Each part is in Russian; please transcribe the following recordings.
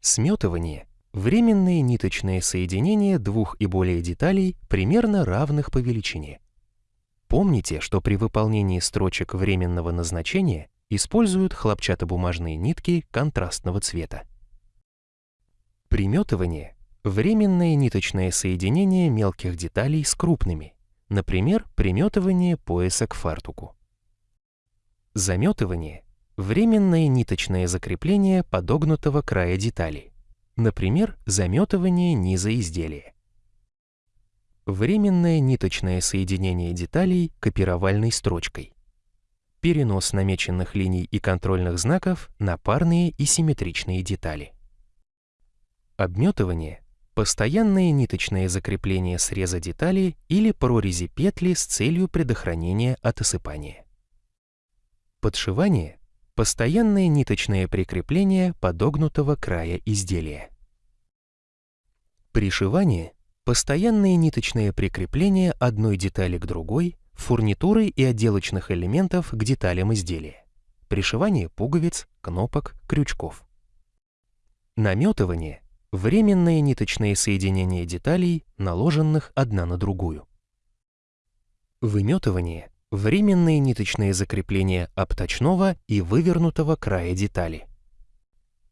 Сметывание – временные ниточные соединения двух и более деталей, примерно равных по величине. Помните, что при выполнении строчек временного назначения используют хлопчатобумажные нитки контрастного цвета. Приметывание – временное ниточное соединение мелких деталей с крупными, например, приметывание пояса к фартуку. Заметывание – временное ниточное закрепление подогнутого края детали, например, заметывание низа изделия. Временное ниточное соединение деталей копировальной строчкой. Перенос намеченных линий и контрольных знаков на парные и симметричные детали. Обметывание – постоянное ниточное закрепление среза детали или прорези петли с целью предохранения от осыпания. Подшивание – постоянное ниточное прикрепление подогнутого края изделия. Пришивание – постоянное ниточное прикрепление одной детали к другой, фурнитуры и отделочных элементов к деталям изделия. Пришивание пуговиц, кнопок, крючков. Наметывание – временное ниточное соединение деталей, наложенных одна на другую. Выметывание – Временные ниточные закрепления обточного и вывернутого края детали.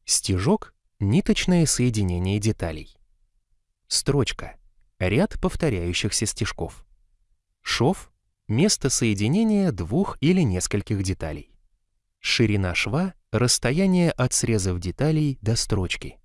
Стежок – ниточное соединение деталей. Строчка – ряд повторяющихся стежков. Шов – место соединения двух или нескольких деталей. Ширина шва – расстояние от срезов деталей до строчки.